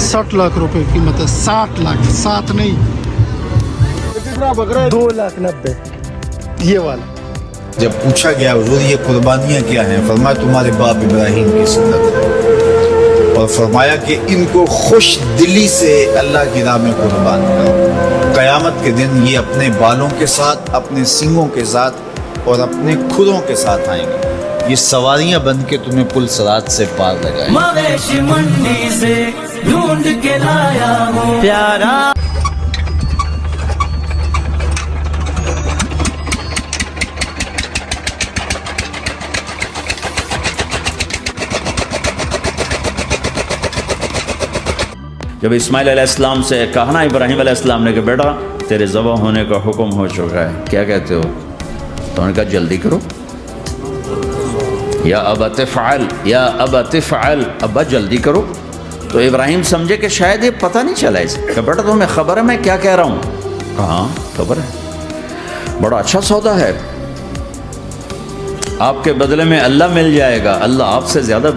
سٹھ لاکھ روپے قیمت ہے۔ ساٹھ لاکھ۔ سات نہیں۔ دو لاکھ نبے۔ یہ والا۔ جب پوچھا گیا حضور یہ قربانیاں کیا ہیں؟ فرمایا تمہارے باپ ابراہیم کی سنت ہے۔ اور فرمایا کہ ان کو خوش دلی سے اللہ کی راہ میں قربان کرو قیامت کے دن یہ اپنے بالوں کے ساتھ اپنے سنگوں کے ساتھ اور اپنے کھروں کے ساتھ آئیں گے۔ یہ سواریاں بن کے تمہیں پل سرات سے پار لگائیں گے۔ ڈھونڈ کے لایا ہوں پیارا۔ جب اسماعیل علیہ السلام سے کہنا ابراہیم علیہ السلام نے کہ بیٹا تیرے ذبح ہونے کا حکم ہو چکا ہے۔ کیا کہتے ہو؟ تو انہوں نے کہا جلدی کرو۔ یا اب تفعل یا اب تفعل ابا جلدی کرو۔ تو ابراہیم سمجھے کہ شاید یہ پتہ نہیں چلا اسے۔ کہ بیٹا تمہیں خبر ہے میں کیا کہہ رہا ہوں؟ ہاں خبر ہے۔ بڑا اچھا سودا ہے۔ آپ کے بدلے میں اللہ مل جائے گا۔ اللہ آپ سے زیادہ